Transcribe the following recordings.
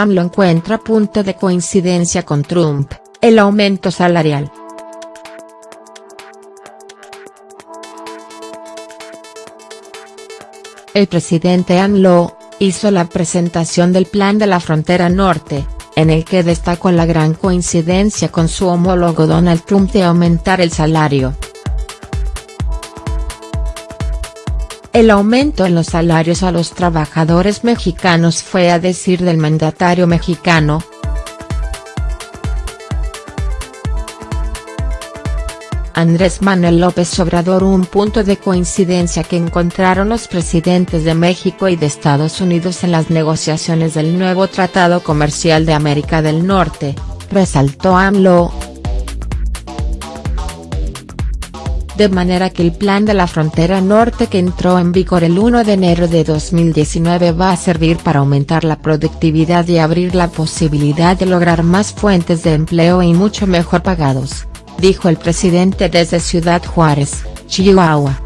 AMLO encuentra punto de coincidencia con Trump, el aumento salarial. El presidente AMLO, hizo la presentación del plan de la frontera norte, en el que destacó la gran coincidencia con su homólogo Donald Trump de aumentar el salario. El aumento en los salarios a los trabajadores mexicanos fue a decir del mandatario mexicano, Andrés Manuel López Obrador un punto de coincidencia que encontraron los presidentes de México y de Estados Unidos en las negociaciones del nuevo Tratado Comercial de América del Norte, resaltó AMLO. De manera que el plan de la frontera norte que entró en vigor el 1 de enero de 2019 va a servir para aumentar la productividad y abrir la posibilidad de lograr más fuentes de empleo y mucho mejor pagados dijo el presidente desde Ciudad Juárez, Chihuahua.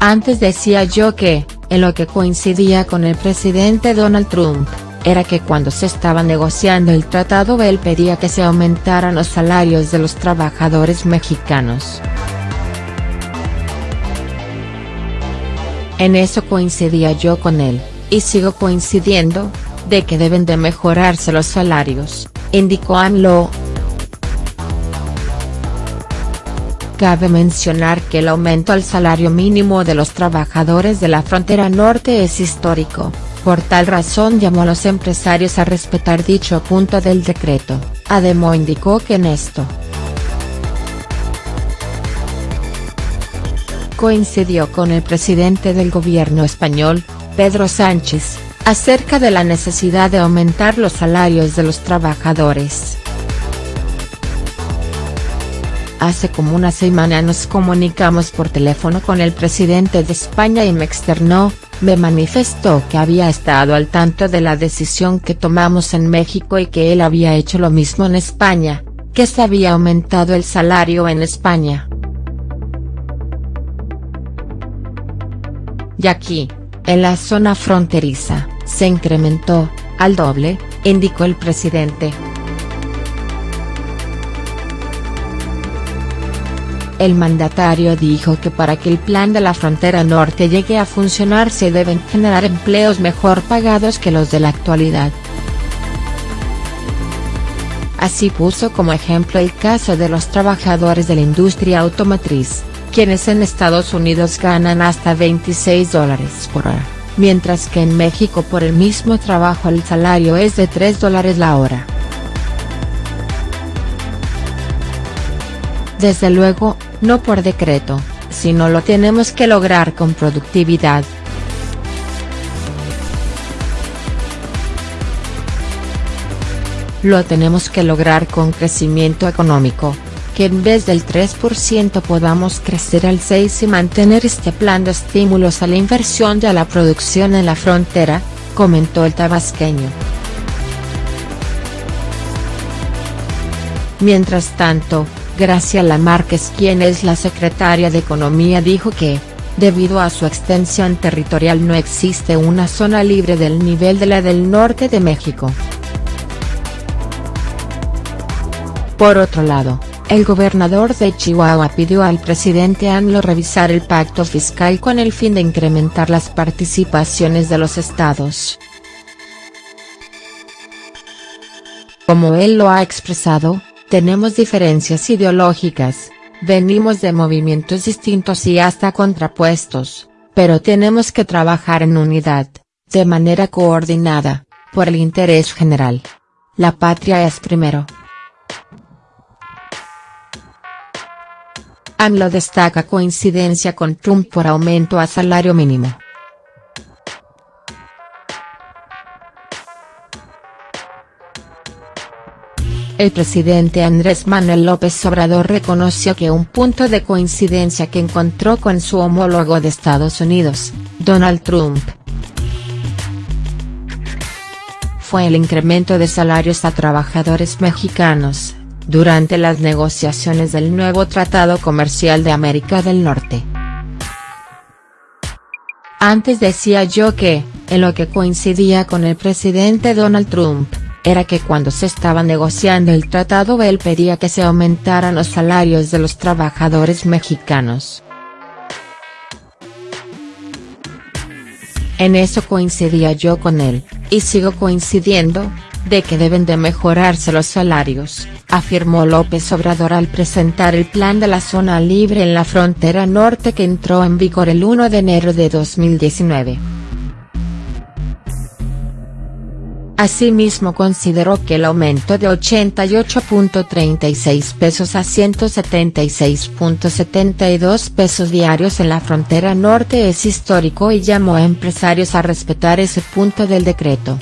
Antes decía yo que, en lo que coincidía con el presidente Donald Trump, era que cuando se estaba negociando el tratado él pedía que se aumentaran los salarios de los trabajadores mexicanos. En eso coincidía yo con él, y sigo coincidiendo, de que deben de mejorarse los salarios, indicó AMLO. Cabe mencionar que el aumento al salario mínimo de los trabajadores de la frontera norte es histórico, por tal razón llamó a los empresarios a respetar dicho punto del decreto, Ademo indicó que en esto. Coincidió con el presidente del gobierno español, Pedro Sánchez, acerca de la necesidad de aumentar los salarios de los trabajadores. Hace como una semana nos comunicamos por teléfono con el presidente de España y me externó, me manifestó que había estado al tanto de la decisión que tomamos en México y que él había hecho lo mismo en España, que se había aumentado el salario en España. Y aquí, en la zona fronteriza, se incrementó, al doble, indicó el presidente. El mandatario dijo que para que el plan de la frontera norte llegue a funcionar se deben generar empleos mejor pagados que los de la actualidad. Así puso como ejemplo el caso de los trabajadores de la industria automotriz, quienes en Estados Unidos ganan hasta 26 dólares por hora mientras que en México por el mismo trabajo el salario es de 3 dólares la hora. Desde luego, no por decreto, sino lo tenemos que lograr con productividad. Lo tenemos que lograr con crecimiento económico, que en vez del 3% podamos crecer al 6% y mantener este plan de estímulos a la inversión y a la producción en la frontera, comentó el tabasqueño. Mientras tanto, Graciela Márquez quien es la secretaria de Economía dijo que, debido a su extensión territorial no existe una zona libre del nivel de la del norte de México. Por otro lado, el gobernador de Chihuahua pidió al presidente AMLO revisar el pacto fiscal con el fin de incrementar las participaciones de los estados. Como él lo ha expresado, tenemos diferencias ideológicas, venimos de movimientos distintos y hasta contrapuestos, pero tenemos que trabajar en unidad, de manera coordinada, por el interés general. La patria es primero. AMLO destaca coincidencia con Trump por aumento a salario mínimo. El presidente Andrés Manuel López Obrador reconoció que un punto de coincidencia que encontró con su homólogo de Estados Unidos, Donald Trump, fue el incremento de salarios a trabajadores mexicanos, durante las negociaciones del nuevo Tratado Comercial de América del Norte. Antes decía yo que, en lo que coincidía con el presidente Donald Trump, era que cuando se estaba negociando el tratado él pedía que se aumentaran los salarios de los trabajadores mexicanos. En eso coincidía yo con él, y sigo coincidiendo, de que deben de mejorarse los salarios, afirmó López Obrador al presentar el plan de la zona libre en la frontera norte que entró en vigor el 1 de enero de 2019. Asimismo consideró que el aumento de 88.36 pesos a 176.72 pesos diarios en la frontera norte es histórico y llamó a empresarios a respetar ese punto del decreto.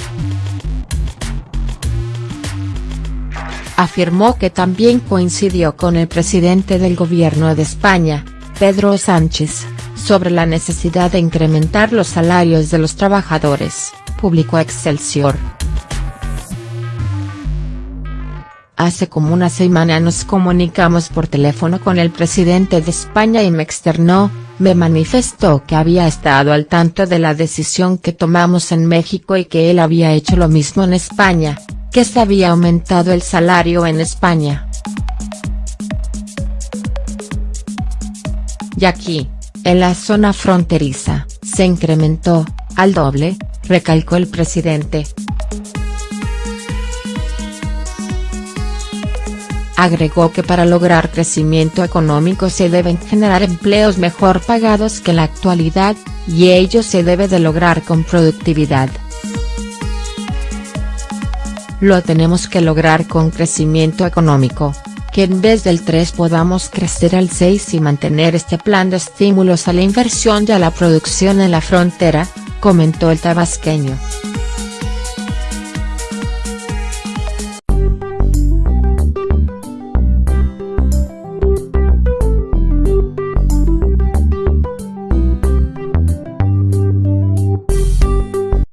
Afirmó que también coincidió con el presidente del gobierno de España, Pedro Sánchez, sobre la necesidad de incrementar los salarios de los trabajadores, publicó Excelsior. Hace como una semana nos comunicamos por teléfono con el presidente de España y me externó, me manifestó que había estado al tanto de la decisión que tomamos en México y que él había hecho lo mismo en España, que se había aumentado el salario en España. Y aquí, en la zona fronteriza, se incrementó, al doble, recalcó el presidente. Agregó que para lograr crecimiento económico se deben generar empleos mejor pagados que la actualidad, y ello se debe de lograr con productividad. Lo tenemos que lograr con crecimiento económico, que en vez del 3 podamos crecer al 6 y mantener este plan de estímulos a la inversión y a la producción en la frontera, comentó el tabasqueño.